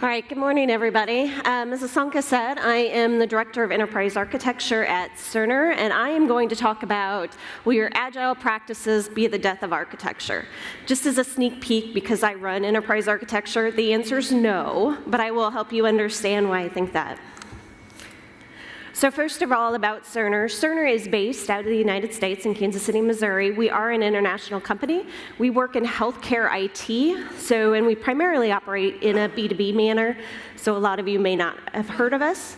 All right, good morning, everybody. Um, as Asanka said, I am the Director of Enterprise Architecture at Cerner, and I am going to talk about will your agile practices be the death of architecture? Just as a sneak peek, because I run enterprise architecture, the answer is no, but I will help you understand why I think that. So first of all, about Cerner. Cerner is based out of the United States in Kansas City, Missouri. We are an international company. We work in healthcare IT, so, and we primarily operate in a B2B manner, so a lot of you may not have heard of us.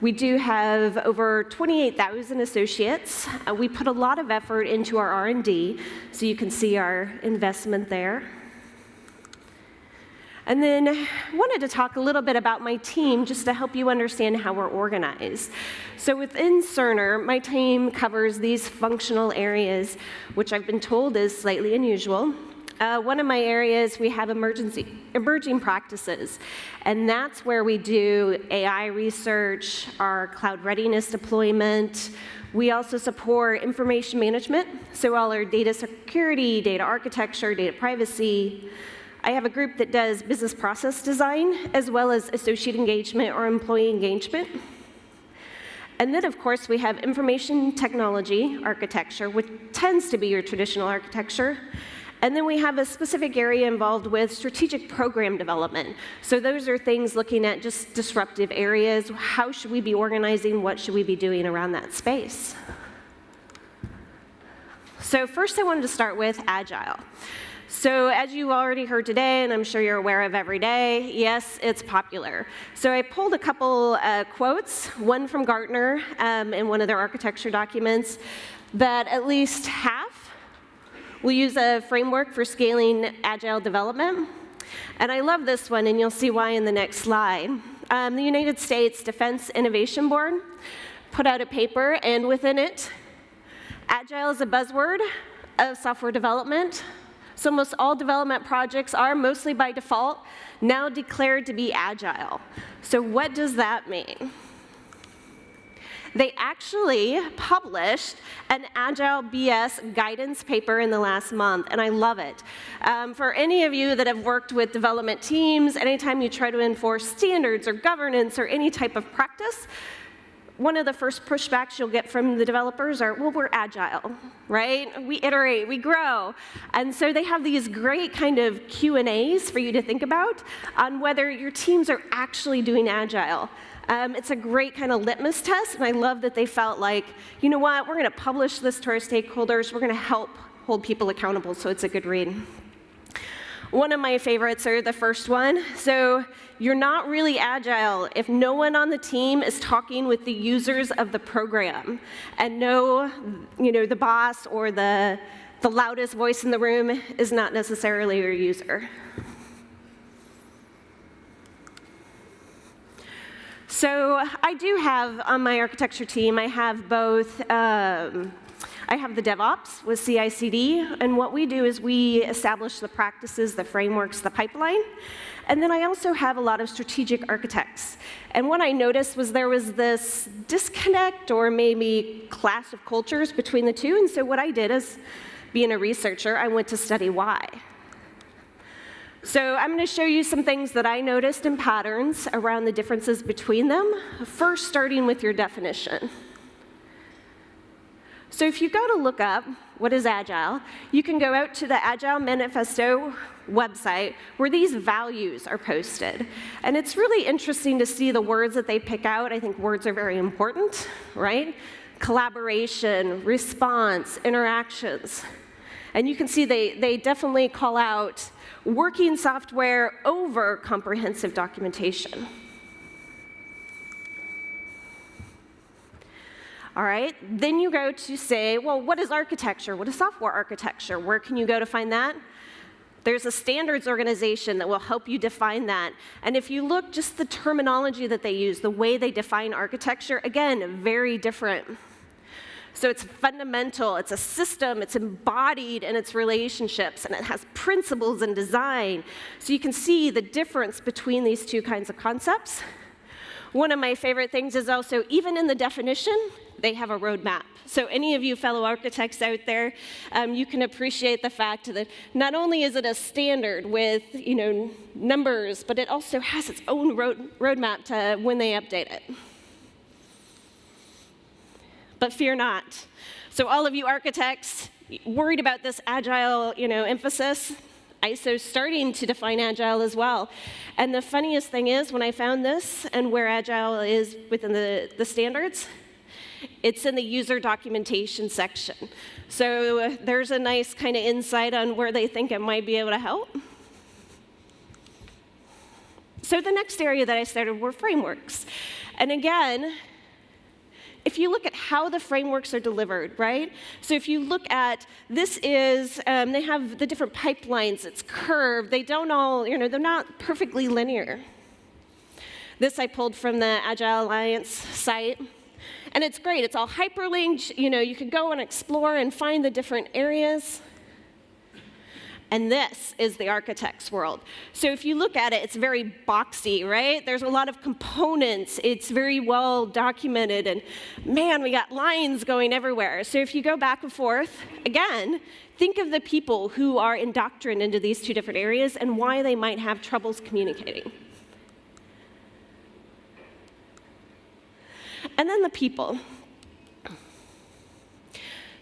We do have over 28,000 associates. Uh, we put a lot of effort into our R&D, so you can see our investment there. And then I wanted to talk a little bit about my team just to help you understand how we're organized. So within Cerner, my team covers these functional areas, which I've been told is slightly unusual. Uh, one of my areas, we have emergency, emerging practices, and that's where we do AI research, our cloud readiness deployment. We also support information management, so all our data security, data architecture, data privacy, I have a group that does business process design as well as associate engagement or employee engagement. And then, of course, we have information technology architecture, which tends to be your traditional architecture. And then we have a specific area involved with strategic program development. So those are things looking at just disruptive areas. How should we be organizing? What should we be doing around that space? So first I wanted to start with Agile. So as you already heard today, and I'm sure you're aware of every day, yes, it's popular. So I pulled a couple uh, quotes, one from Gartner um, in one of their architecture documents, that at least half will use a framework for scaling agile development. And I love this one, and you'll see why in the next slide. Um, the United States Defense Innovation Board put out a paper, and within it, agile is a buzzword of software development, so almost all development projects are, mostly by default, now declared to be agile. So what does that mean? They actually published an Agile BS guidance paper in the last month, and I love it. Um, for any of you that have worked with development teams, anytime you try to enforce standards or governance or any type of practice, one of the first pushbacks you'll get from the developers are, well, we're agile, right? We iterate, we grow. And so they have these great kind of Q&As for you to think about on whether your teams are actually doing agile. Um, it's a great kind of litmus test, and I love that they felt like, you know what, we're going to publish this to our stakeholders, we're going to help hold people accountable, so it's a good read. One of my favorites are the first one. So you're not really agile if no one on the team is talking with the users of the program and no, you know, the boss or the, the loudest voice in the room is not necessarily your user. So I do have on my architecture team, I have both um, I have the DevOps with CI/CD, and what we do is we establish the practices, the frameworks, the pipeline, and then I also have a lot of strategic architects. And what I noticed was there was this disconnect or maybe clash of cultures between the two, and so what I did is, being a researcher, I went to study why. So I'm going to show you some things that I noticed in patterns around the differences between them, first starting with your definition. So if you go to look up what is Agile, you can go out to the Agile Manifesto website where these values are posted. And it's really interesting to see the words that they pick out. I think words are very important, right? Collaboration, response, interactions. And you can see they, they definitely call out working software over comprehensive documentation. All right, then you go to say, well, what is architecture? What is software architecture? Where can you go to find that? There's a standards organization that will help you define that. And if you look just the terminology that they use, the way they define architecture, again, very different. So it's fundamental, it's a system, it's embodied in its relationships, and it has principles and design. So you can see the difference between these two kinds of concepts. One of my favorite things is also, even in the definition, they have a roadmap. So any of you fellow architects out there, um, you can appreciate the fact that not only is it a standard with you know numbers, but it also has its own road, roadmap to when they update it. But fear not. So all of you architects worried about this agile you know, emphasis, ISO's starting to define agile as well. And the funniest thing is, when I found this and where agile is within the, the standards, it's in the user documentation section. So there's a nice kind of insight on where they think it might be able to help. So the next area that I started were frameworks. And again, if you look at how the frameworks are delivered, right? So if you look at, this is, um, they have the different pipelines, it's curved, they don't all, you know, they're not perfectly linear. This I pulled from the Agile Alliance site. And it's great, it's all hyperlinked, you know, you could go and explore and find the different areas. And this is the architect's world. So if you look at it, it's very boxy, right? There's a lot of components. It's very well documented. And man, we got lines going everywhere. So if you go back and forth, again, think of the people who are indoctrined into these two different areas and why they might have troubles communicating. And then the people.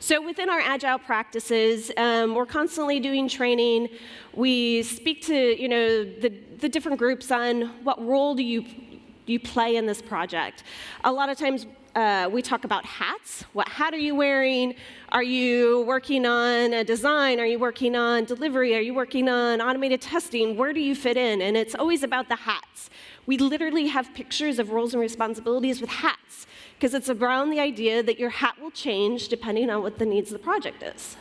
So within our agile practices, um, we're constantly doing training. We speak to you know the, the different groups on what role do you you play in this project. A lot of times uh, we talk about hats. What hat are you wearing? Are you working on a design? Are you working on delivery? Are you working on automated testing? Where do you fit in? And it's always about the hats. We literally have pictures of roles and responsibilities with hats because it's around the idea that your hat will change depending on what the needs of the project is.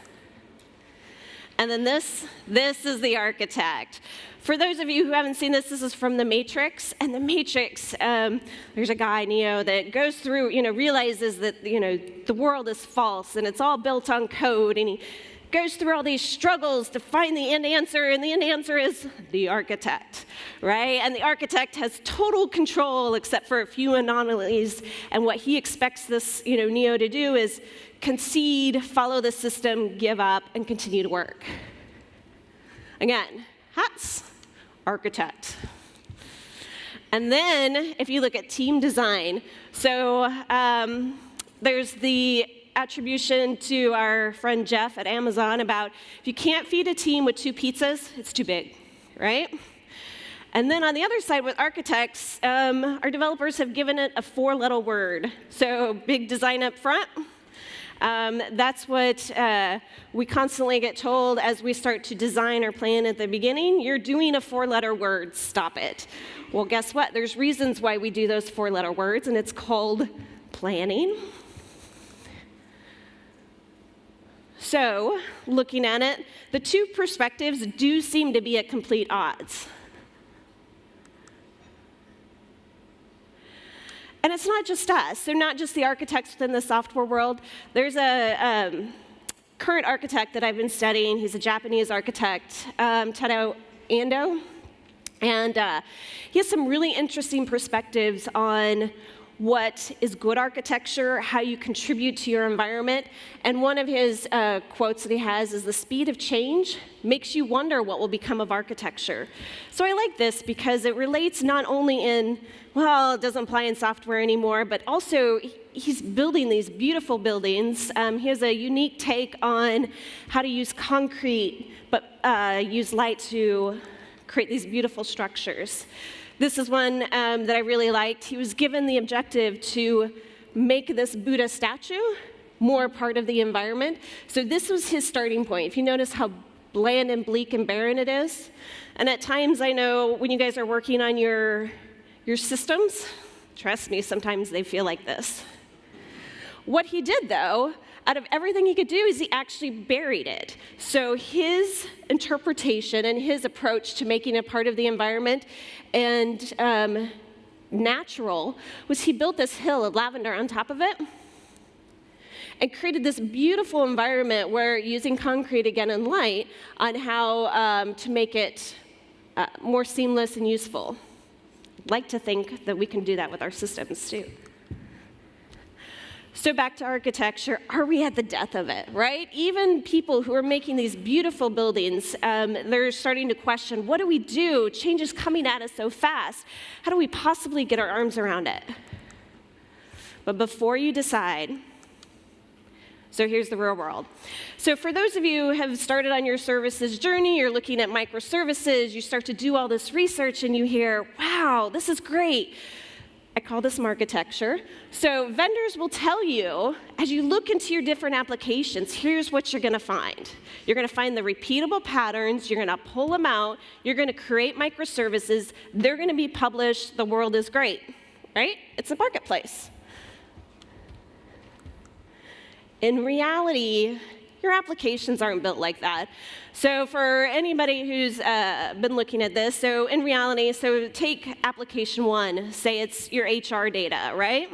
And then this, this is the architect. For those of you who haven't seen this, this is from The Matrix. And The Matrix, um, there's a guy, Neo, that goes through, you know, realizes that, you know, the world is false and it's all built on code. And he goes through all these struggles to find the end answer, and the end answer is the architect, right? And the architect has total control except for a few anomalies, and what he expects this, you know, Neo to do is concede, follow the system, give up, and continue to work. Again, hats, architect. And then, if you look at team design, so um, there's the attribution to our friend Jeff at Amazon about if you can't feed a team with two pizzas, it's too big, right? And then on the other side with architects, um, our developers have given it a four-letter word. So big design up front. Um, that's what uh, we constantly get told as we start to design or plan at the beginning. You're doing a four-letter word, stop it. Well, guess what? There's reasons why we do those four-letter words, and it's called planning, So, looking at it, the two perspectives do seem to be at complete odds. And it's not just us, They're not just the architects within the software world. There's a um, current architect that I've been studying. He's a Japanese architect, um, Tadao Ando. And uh, he has some really interesting perspectives on what is good architecture, how you contribute to your environment. And one of his uh, quotes that he has is the speed of change makes you wonder what will become of architecture. So I like this because it relates not only in, well, it doesn't apply in software anymore, but also he's building these beautiful buildings. Um, he has a unique take on how to use concrete, but uh, use light to create these beautiful structures. This is one um, that I really liked. He was given the objective to make this Buddha statue more part of the environment. So this was his starting point. If you notice how bland and bleak and barren it is, and at times I know when you guys are working on your, your systems, trust me, sometimes they feel like this. What he did, though, out of everything he could do is he actually buried it. So his interpretation and his approach to making it part of the environment and um, natural was he built this hill of lavender on top of it and created this beautiful environment where using concrete again and light on how um, to make it uh, more seamless and useful. i like to think that we can do that with our systems too. So back to architecture, are we at the death of it, right? Even people who are making these beautiful buildings, um, they're starting to question, what do we do? Change is coming at us so fast. How do we possibly get our arms around it? But before you decide, so here's the real world. So for those of you who have started on your services journey, you're looking at microservices, you start to do all this research and you hear, wow, this is great. I call this architecture. So vendors will tell you, as you look into your different applications, here's what you're going to find. You're going to find the repeatable patterns, you're going to pull them out, you're going to create microservices, they're going to be published, the world is great, right? It's a marketplace. In reality, your applications aren't built like that. So for anybody who's uh, been looking at this, so in reality, so take application one, say it's your HR data, right?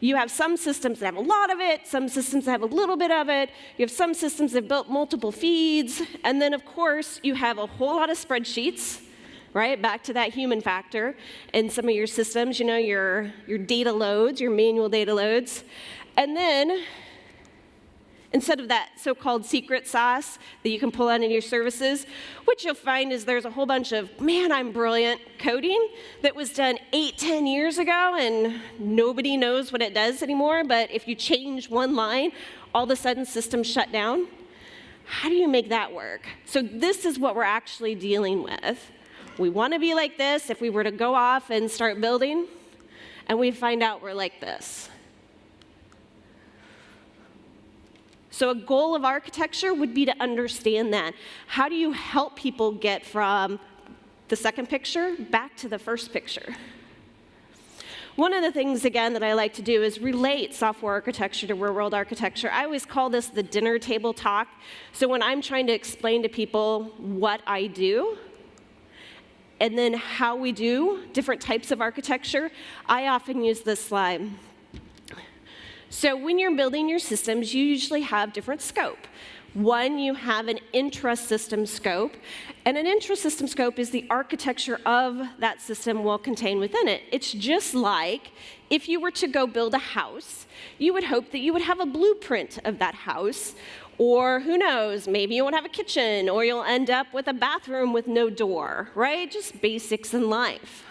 You have some systems that have a lot of it, some systems that have a little bit of it, you have some systems that built multiple feeds, and then of course you have a whole lot of spreadsheets, right? Back to that human factor in some of your systems, you know, your, your data loads, your manual data loads. And then instead of that so-called secret sauce that you can pull out in your services, what you'll find is there's a whole bunch of, man, I'm brilliant coding that was done eight, ten years ago, and nobody knows what it does anymore, but if you change one line, all of a sudden systems shut down. How do you make that work? So this is what we're actually dealing with. We want to be like this if we were to go off and start building, and we find out we're like this. So a goal of architecture would be to understand that. How do you help people get from the second picture back to the first picture? One of the things, again, that I like to do is relate software architecture to real world architecture. I always call this the dinner table talk. So when I'm trying to explain to people what I do, and then how we do different types of architecture, I often use this slide. So when you're building your systems, you usually have different scope. One, you have an intra-system scope, and an intra-system scope is the architecture of that system will contain within it. It's just like if you were to go build a house, you would hope that you would have a blueprint of that house, or who knows, maybe you won't have a kitchen, or you'll end up with a bathroom with no door, right? Just basics in life.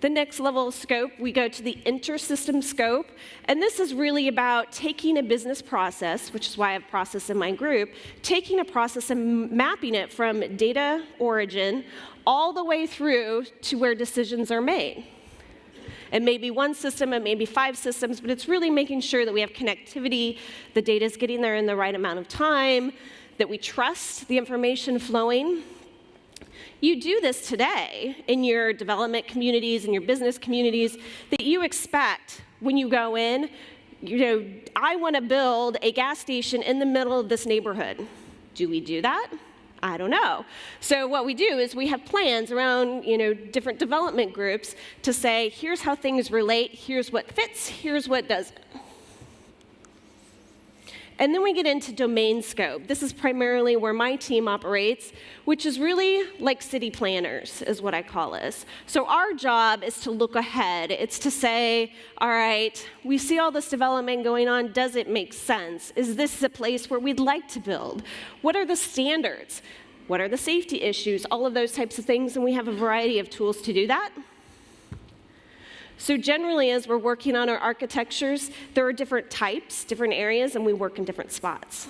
The next level of scope, we go to the intersystem scope. And this is really about taking a business process, which is why I have process in my group, taking a process and mapping it from data origin all the way through to where decisions are made. It may be one system, it may be five systems, but it's really making sure that we have connectivity, the data is getting there in the right amount of time, that we trust the information flowing, you do this today in your development communities and your business communities that you expect when you go in, you know, I want to build a gas station in the middle of this neighborhood. Do we do that? I don't know. So what we do is we have plans around, you know, different development groups to say, here's how things relate, here's what fits, here's what doesn't. And then we get into domain scope. This is primarily where my team operates, which is really like city planners, is what I call us. So our job is to look ahead. It's to say, all right, we see all this development going on. Does it make sense? Is this a place where we'd like to build? What are the standards? What are the safety issues? All of those types of things, and we have a variety of tools to do that. So generally, as we're working on our architectures, there are different types, different areas, and we work in different spots.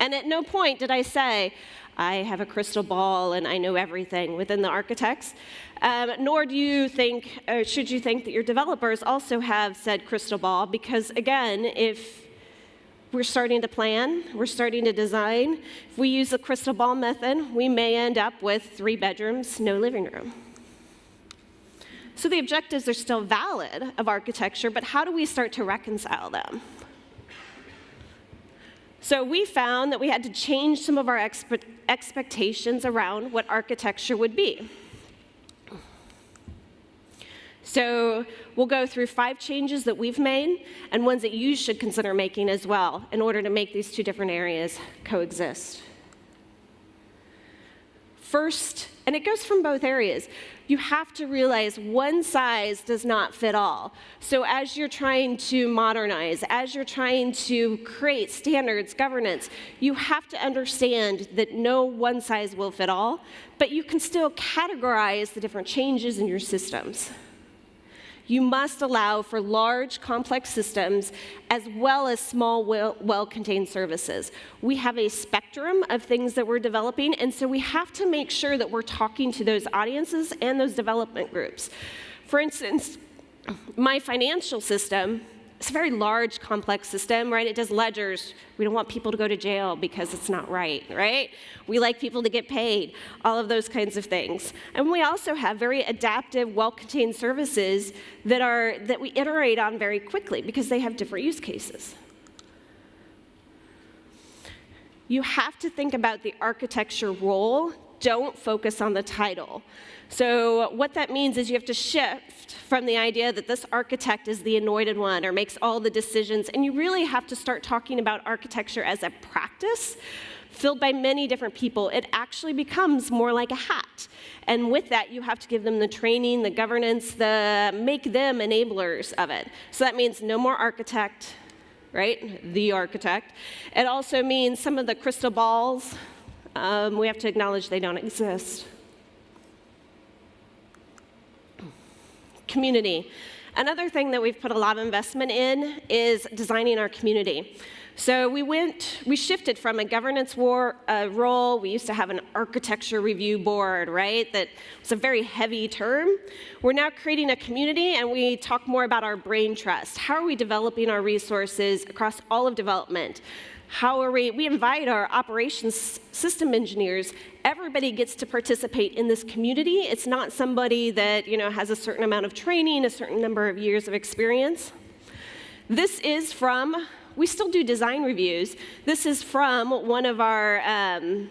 And at no point did I say, I have a crystal ball and I know everything within the architects. Um, nor do you think, or should you think that your developers also have said crystal ball, because again, if we're starting to plan, we're starting to design, if we use the crystal ball method, we may end up with three bedrooms, no living room. So the objectives are still valid of architecture, but how do we start to reconcile them? So we found that we had to change some of our expe expectations around what architecture would be. So we'll go through five changes that we've made and ones that you should consider making as well in order to make these two different areas coexist. First, and it goes from both areas, you have to realize one size does not fit all. So as you're trying to modernize, as you're trying to create standards, governance, you have to understand that no one size will fit all, but you can still categorize the different changes in your systems you must allow for large, complex systems as well as small, well-contained services. We have a spectrum of things that we're developing, and so we have to make sure that we're talking to those audiences and those development groups. For instance, my financial system it's a very large, complex system, right? It does ledgers. We don't want people to go to jail because it's not right, right? We like people to get paid, all of those kinds of things. And we also have very adaptive, well-contained services that, are, that we iterate on very quickly because they have different use cases. You have to think about the architecture role. Don't focus on the title. So what that means is you have to shift from the idea that this architect is the anointed one or makes all the decisions, and you really have to start talking about architecture as a practice filled by many different people. It actually becomes more like a hat. And with that, you have to give them the training, the governance, the make them enablers of it. So that means no more architect, right? The architect. It also means some of the crystal balls, um, we have to acknowledge they don't exist. community. Another thing that we've put a lot of investment in is designing our community. So we went, we shifted from a governance war, uh, role. We used to have an architecture review board, right? That was a very heavy term. We're now creating a community, and we talk more about our brain trust. How are we developing our resources across all of development? How are we, we invite our operations system engineers. Everybody gets to participate in this community. It's not somebody that you know, has a certain amount of training, a certain number of years of experience. This is from, we still do design reviews. This is from one of our, um,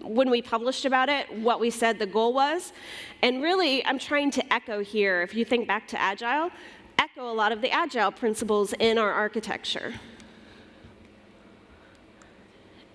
when we published about it, what we said the goal was. And really, I'm trying to echo here, if you think back to Agile, echo a lot of the Agile principles in our architecture.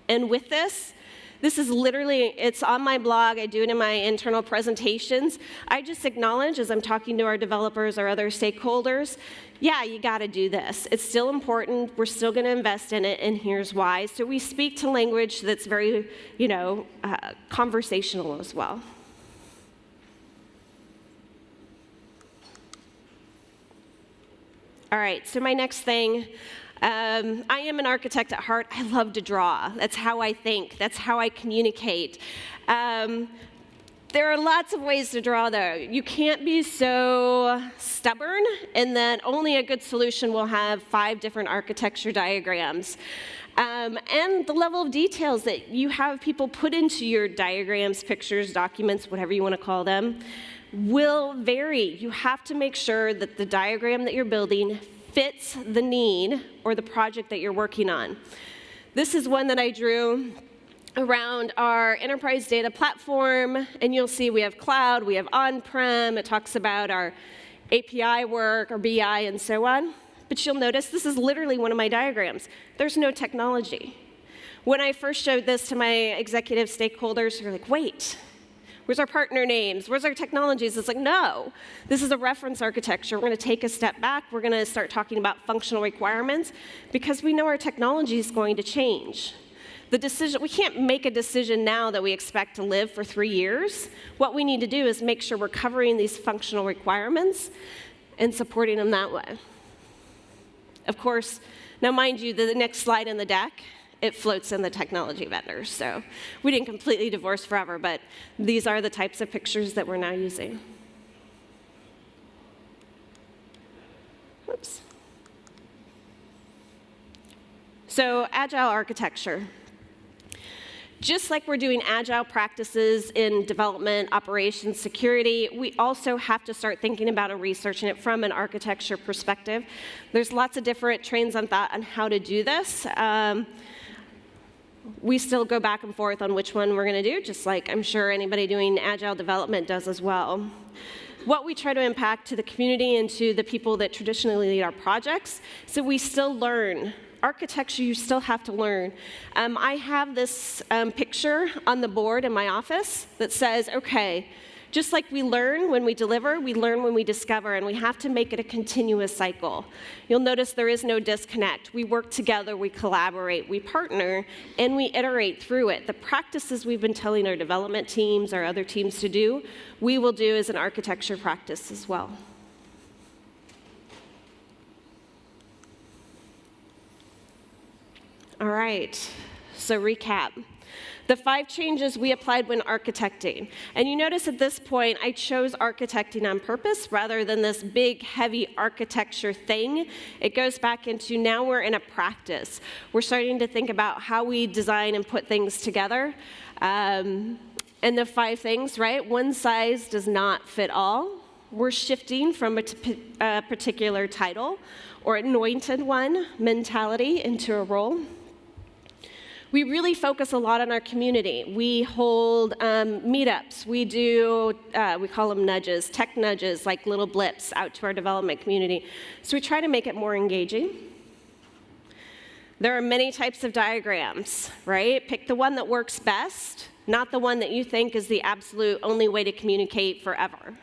And with this, this is literally, it's on my blog, I do it in my internal presentations. I just acknowledge as I'm talking to our developers or other stakeholders, yeah, you gotta do this. It's still important, we're still gonna invest in it, and here's why. So we speak to language that's very, you know, uh, conversational as well. All right, so my next thing, um, I am an architect at heart. I love to draw. That's how I think. That's how I communicate. Um, there are lots of ways to draw, though. You can't be so stubborn in that only a good solution will have five different architecture diagrams. Um, and the level of details that you have people put into your diagrams, pictures, documents, whatever you want to call them, will vary. You have to make sure that the diagram that you're building fits the need or the project that you're working on. This is one that I drew around our enterprise data platform, and you'll see we have cloud, we have on-prem, it talks about our API work, our BI, and so on. But you'll notice this is literally one of my diagrams. There's no technology. When I first showed this to my executive stakeholders, they're like, wait, Where's our partner names? Where's our technologies? It's like, no, this is a reference architecture. We're going to take a step back. We're going to start talking about functional requirements because we know our technology is going to change. The decision, we can't make a decision now that we expect to live for three years. What we need to do is make sure we're covering these functional requirements and supporting them that way. Of course, now mind you, the next slide in the deck it floats in the technology vendors. So we didn't completely divorce forever, but these are the types of pictures that we're now using. Oops. So agile architecture. Just like we're doing agile practices in development, operations, security, we also have to start thinking about and researching it from an architecture perspective. There's lots of different trains on thought on how to do this. Um, we still go back and forth on which one we're going to do, just like I'm sure anybody doing agile development does as well. What we try to impact to the community and to the people that traditionally lead our projects, so we still learn architecture you still have to learn. Um, I have this um, picture on the board in my office that says, okay, just like we learn when we deliver, we learn when we discover, and we have to make it a continuous cycle. You'll notice there is no disconnect. We work together, we collaborate, we partner, and we iterate through it. The practices we've been telling our development teams, our other teams to do, we will do as an architecture practice as well. All right, so recap. The five changes we applied when architecting. And you notice at this point, I chose architecting on purpose rather than this big, heavy architecture thing. It goes back into now we're in a practice. We're starting to think about how we design and put things together. Um, and the five things, right? One size does not fit all. We're shifting from a, a particular title or anointed one mentality into a role. We really focus a lot on our community. We hold um, meetups. We do, uh, we call them nudges, tech nudges, like little blips out to our development community. So we try to make it more engaging. There are many types of diagrams, right? Pick the one that works best, not the one that you think is the absolute only way to communicate forever.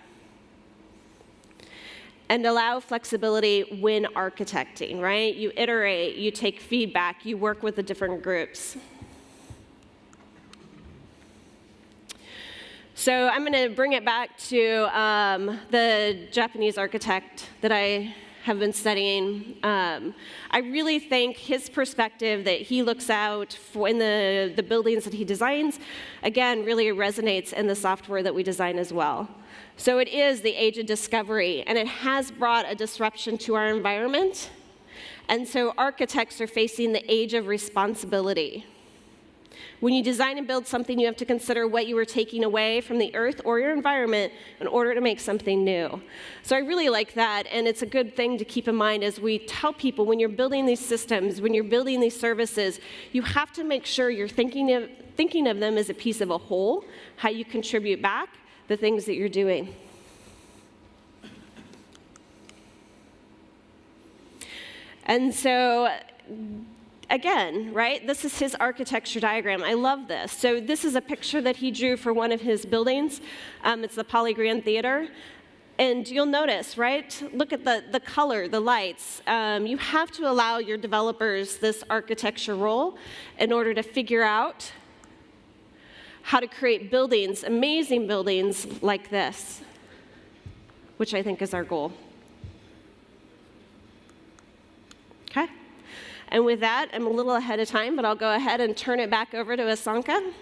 And allow flexibility when architecting, right? You iterate, you take feedback, you work with the different groups. So I'm going to bring it back to um, the Japanese architect that I have been studying. Um, I really think his perspective that he looks out for in the, the buildings that he designs, again, really resonates in the software that we design as well. So it is the age of discovery, and it has brought a disruption to our environment. And so architects are facing the age of responsibility. When you design and build something, you have to consider what you are taking away from the earth or your environment in order to make something new. So I really like that, and it's a good thing to keep in mind as we tell people when you're building these systems, when you're building these services, you have to make sure you're thinking of, thinking of them as a piece of a whole, how you contribute back, the things that you're doing. And so, again, right, this is his architecture diagram. I love this. So this is a picture that he drew for one of his buildings. Um, it's the Poly Grand Theater. And you'll notice, right, look at the, the color, the lights. Um, you have to allow your developers this architecture role in order to figure out how to create buildings, amazing buildings like this, which I think is our goal. Okay? And with that, I'm a little ahead of time, but I'll go ahead and turn it back over to Asanka.